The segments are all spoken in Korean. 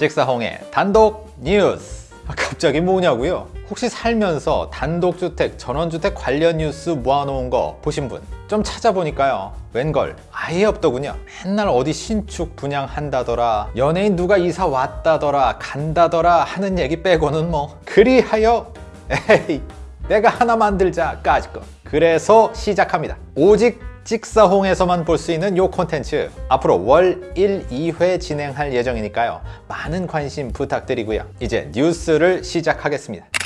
직사홍의 단독 뉴스. 아, 갑자기 뭐냐고요? 혹시 살면서 단독주택, 전원주택 관련 뉴스 모아놓은 거 보신 분? 좀 찾아보니까요. 웬걸? 아예 없더군요. 맨날 어디 신축 분양한다더라 연예인 누가 이사 왔다더라 간다더라 하는 얘기 빼고는 뭐. 그리하여 에이 내가 하나 만들자 까짓 거. 그래서 시작합니다. 오직 찍사홍에서만 볼 수 있는 요 콘텐츠. 앞으로 월 1, 2회 진행할 예정이니까요. 많은 관심 부탁드리고요. 이제 뉴스를 시작하겠습니다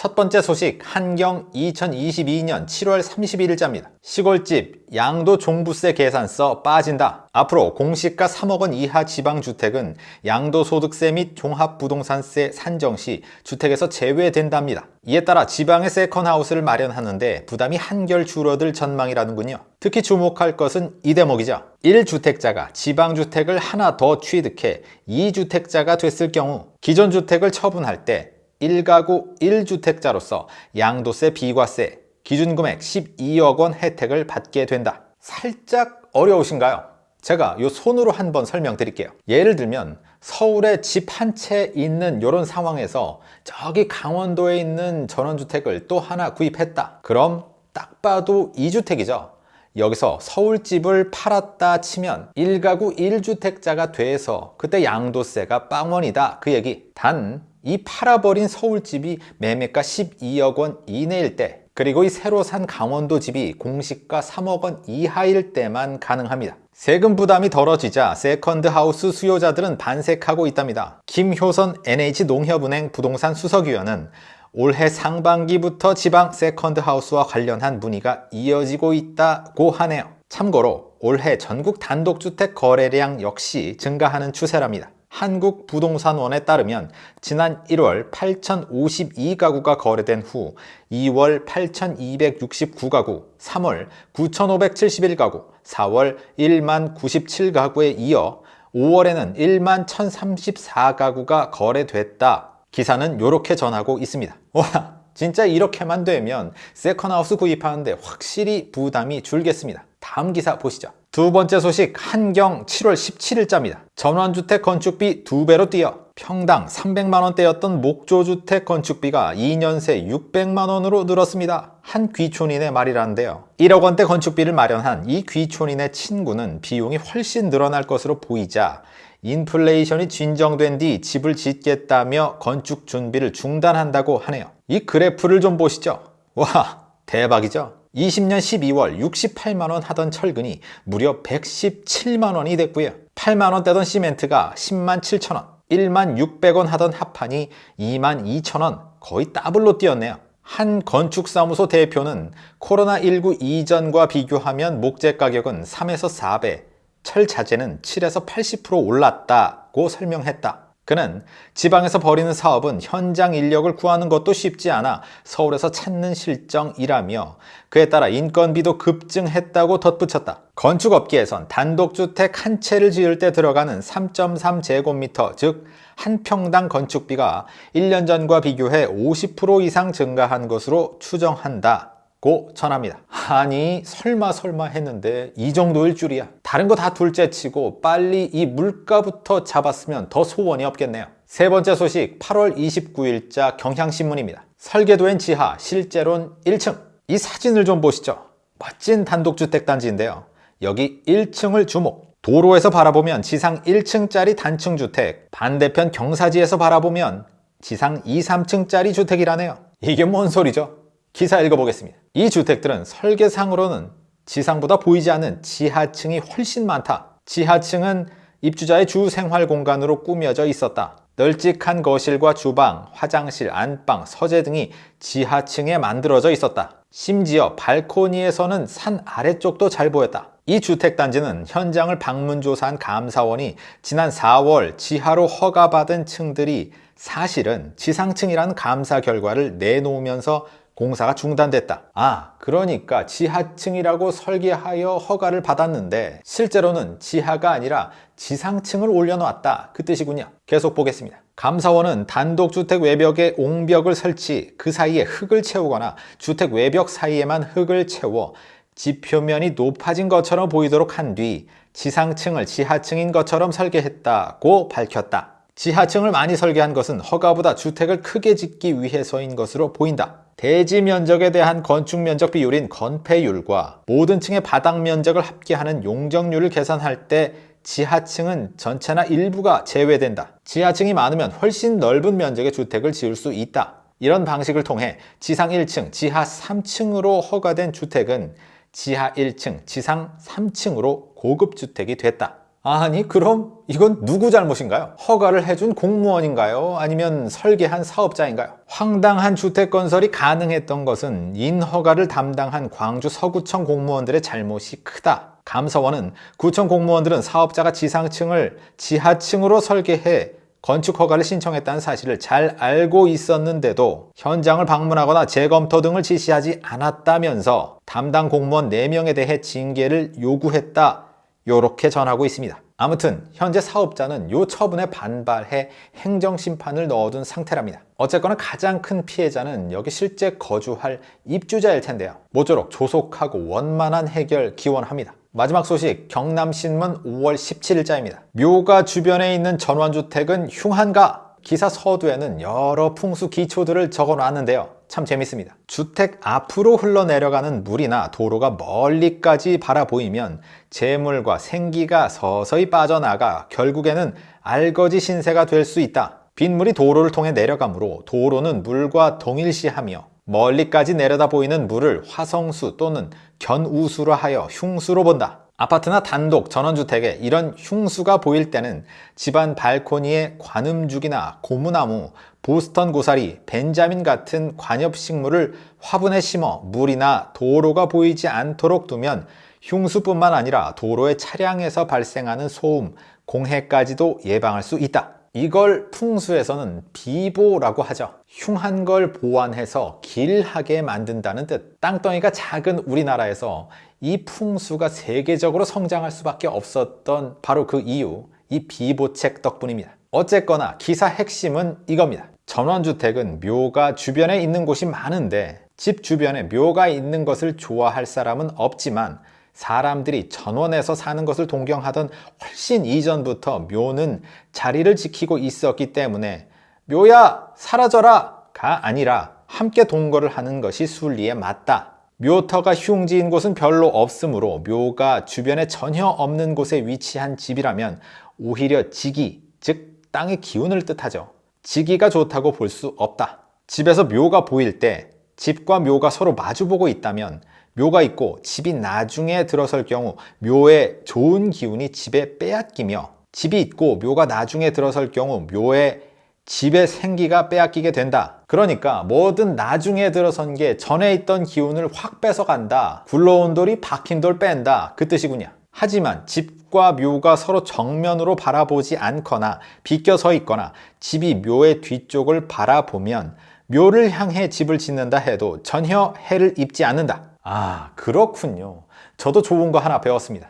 첫 번째 소식 한경 2022년 7월 31일자입니다. 시골집 양도 종부세 계산서 빠진다. 앞으로 공시가 3억 원 이하 지방주택은 양도소득세 및 종합부동산세 산정 시 주택에서 제외된답니다. 이에 따라 지방의 세컨하우스를 마련하는데 부담이 한결 줄어들 전망이라는군요. 특히 주목할 것은 이 대목이죠. 1주택자가 지방주택을 하나 더 취득해 2주택자가 됐을 경우 기존 주택을 처분할 때 1가구 1주택자로서 양도세 비과세 기준금액 12억 원 혜택을 받게 된다. 살짝 어려우신가요? 제가 이 손으로 한번 설명드릴게요. 예를 들면 서울에 집 한 채 있는 이런 상황에서 저기 강원도에 있는 전원주택을 또 하나 구입했다. 그럼 딱 봐도 2주택이죠. 여기서 서울집을 팔았다 치면 1가구 1주택자가 돼서 그때 양도세가 빵원이다 그 얘기 단 이 팔아버린 서울집이 매매가 12억 원 이내일 때 그리고 이 새로 산 강원도 집이 공시가 3억 원 이하일 때만 가능합니다 세금 부담이 덜어지자 second house 수요자들은 반색하고 있답니다 김효선 NH농협은행 부동산 수석위원은 올해 상반기부터 지방 second house와 관련한 문의가 이어지고 있다고 하네요. 참고로 올해 전국 단독주택 거래량 역시 증가하는 추세랍니다. 한국부동산원에 따르면 지난 1월 8,052가구가 거래된 후 2월 8,269가구, 3월 9,571가구, 4월 1만 97가구에 이어 5월에는 1만 1,034가구가 거래됐다. 기사는 이렇게 전하고 있습니다. 와 진짜 이렇게만 되면 세컨하우스 구입하는데 확실히 부담이 줄겠습니다. 다음 기사 보시죠. 두 번째 소식 한경 7월 17일자입니다. 전원주택 건축비 두배로 뛰어 평당 300만원대였던 목조주택 건축비가 2년 새 600만원으로 늘었습니다. 한 귀촌인의 말이라는데요. 1억 원대 건축비를 마련한 이 귀촌인의 친구는 비용이 훨씬 늘어날 것으로 보이자 인플레이션이 진정된 뒤 집을 짓겠다며 건축 준비를 중단한다고 하네요. 이 그래프를 좀 보시죠. 와 대박이죠? 20년 12월 68만원 하던 철근이 무려 117만원이 됐고요. 8만원 대던 시멘트가 10만 7천원, 1만 600원 하던 합판이 2만 2천원 거의 더블로 뛰었네요. 한 건축사무소 대표는 코로나19 이전과 비교하면 목재 가격은 3에서 4배, 철 자재는 7에서 80% 올랐다고 설명했다. 그는 지방에서 벌이는 사업은 현장 인력을 구하는 것도 쉽지 않아 서울에서 찾는 실정이라며 그에 따라 인건비도 급증했다고 덧붙였다. 건축업계에선 단독주택 한 채를 지을 때 들어가는 3.3제곱미터 즉 한 평당 건축비가 1년 전과 비교해 50% 이상 증가한 것으로 추정한다. 고 전합니다. 아니 설마 설마 했는데 이 정도일 줄이야. 다른 거 다 둘째치고 빨리 이 물가부터 잡았으면 더 소원이 없겠네요. 세 번째 소식 8월 29일자 경향신문입니다. 설계도엔 지하, 실제론 1층. 이 사진을 좀 보시죠. 멋진 단독주택 단지인데요. 여기 1층을 주목. 도로에서 바라보면 지상 1층짜리 단층 주택, 반대편 경사지에서 바라보면 지상 2, 3층짜리 주택이라네요. 이게 뭔 소리죠? 기사 읽어보겠습니다. 이 주택들은 설계상으로는 지상보다 보이지 않는 지하층이 훨씬 많다. 지하층은 입주자의 주 생활 공간으로 꾸며져 있었다. 널찍한 거실과 주방, 화장실, 안방, 서재 등이 지하층에 만들어져 있었다. 심지어 발코니에서는 산 아래쪽도 잘 보였다. 이 주택단지는 현장을 방문조사한 감사원이 지난 4월 지하로 허가받은 층들이 사실은 지상층이라는 감사 결과를 내놓으면서 공사가 중단됐다. 아, 그러니까 지하층이라고 설계하여 허가를 받았는데 실제로는 지하가 아니라 지상층을 올려놓았다. 그 뜻이군요. 계속 보겠습니다. 감사원은 단독주택 외벽에 옹벽을 설치, 그 사이에 흙을 채우거나 주택 외벽 사이에만 흙을 채워 지표면이 높아진 것처럼 보이도록 한 뒤 지상층을 지하층인 것처럼 설계했다고 밝혔다. 지하층을 많이 설계한 것은 허가보다 주택을 크게 짓기 위해서인 것으로 보인다. 대지 면적에 대한 건축 면적 비율인 건폐율과 모든 층의 바닥 면적을 합계하는 용적률을 계산할 때 지하층은 전체나 일부가 제외된다. 지하층이 많으면 훨씬 넓은 면적의 주택을 지을 수 있다. 이런 방식을 통해 지상 1층, 지하 3층으로 허가된 주택은 지하 1층, 지상 3층으로 고급 주택이 됐다. 아니 그럼 이건 누구 잘못인가요? 허가를 해준 공무원인가요? 아니면 설계한 사업자인가요? 황당한 주택 건설이 가능했던 것은 인허가를 담당한 광주 서구청 공무원들의 잘못이 크다. 감사원은 구청 공무원들은 사업자가 지상층을 지하층으로 설계해 건축 허가를 신청했다는 사실을 잘 알고 있었는데도 현장을 방문하거나 재검토 등을 지시하지 않았다면서 담당 공무원 4명에 대해 징계를 요구했다. 요렇게 전하고 있습니다. 아무튼 현재 사업자는 요 처분에 반발해 행정심판을 넣어둔 상태랍니다. 어쨌거나 가장 큰 피해자는 여기 실제 거주할 입주자일 텐데요. 모쪼록 조속하고 원만한 해결 기원합니다. 마지막 소식 경남신문 5월 17일자입니다. 묘가 주변에 있는 전원주택은 흉한가? 기사 서두에는 여러 풍수 기초들을 적어 놨는데요. 참 재밌습니다. 주택 앞으로 흘러내려가는 물이나 도로가 멀리까지 바라보이면 재물과 생기가 서서히 빠져나가 결국에는 알거지 신세가 될 수 있다. 빗물이 도로를 통해 내려가므로 도로는 물과 동일시하며 멀리까지 내려다 보이는 물을 화성수 또는 견우수로 하여 흉수로 본다. 아파트나 단독 전원주택에 이런 흉수가 보일 때는 집안 발코니에 관음죽이나 고무나무, 보스턴 고사리, 벤자민 같은 관엽식물을 화분에 심어 물이나 도로가 보이지 않도록 두면 흉수뿐만 아니라 도로의 차량에서 발생하는 소음, 공해까지도 예방할 수 있다. 이걸 풍수에서는 비보라고 하죠. 흉한 걸 보완해서 길하게 만든다는 뜻. 땅덩이가 작은 우리나라에서 이 풍수가 세계적으로 성장할 수밖에 없었던 바로 그 이유, 이 비보책 덕분입니다. 어쨌거나 기사 핵심은 이겁니다. 전원주택은 묘가 주변에 있는 곳이 많은데 집 주변에 묘가 있는 것을 좋아할 사람은 없지만 사람들이 전원에서 사는 것을 동경하던 훨씬 이전부터 묘는 자리를 지키고 있었기 때문에 묘야 사라져라 가 아니라 함께 동거를 하는 것이 순리에 맞다. 묘터가 흉지인 곳은 별로 없으므로 묘가 주변에 전혀 없는 곳에 위치한 집이라면 오히려 지기, 즉 땅의 기운을 뜻하죠. 지기가 좋다고 볼 수 없다. 집에서 묘가 보일 때 집과 묘가 서로 마주보고 있다면 묘가 있고 집이 나중에 들어설 경우 묘의 좋은 기운이 집에 빼앗기며 집이 있고 묘가 나중에 들어설 경우 묘의 집의 생기가 빼앗기게 된다. 그러니까 뭐든 나중에 들어선 게 전에 있던 기운을 확 뺏어간다. 굴러온 돌이 박힌 돌 뺀다. 그 뜻이군요. 하지만 집과 묘가 서로 정면으로 바라보지 않거나 비껴 서 있거나 집이 묘의 뒤쪽을 바라보면 묘를 향해 집을 짓는다 해도 전혀 해를 입지 않는다. 아, 그렇군요. 저도 좋은 거 하나 배웠습니다.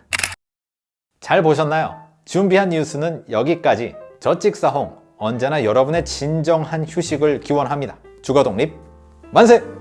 잘 보셨나요? 준비한 뉴스는 여기까지. 저 찍사홍 언제나 여러분의 진정한 휴식을 기원합니다. 주거독립 만세!